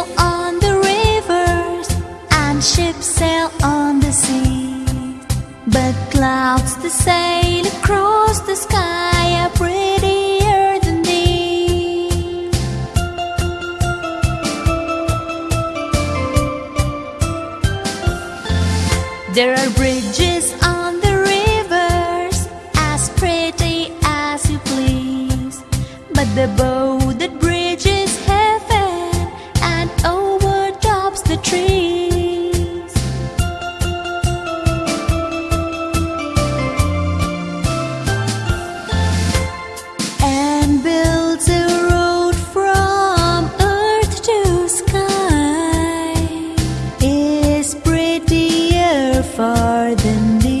sail on the rivers and ships sail on the sea. But clouds that sail across the sky are prettier than thee. There are bridges on the rivers as pretty as you please, but the boat. trees. And builds a road from earth to sky prettier far than the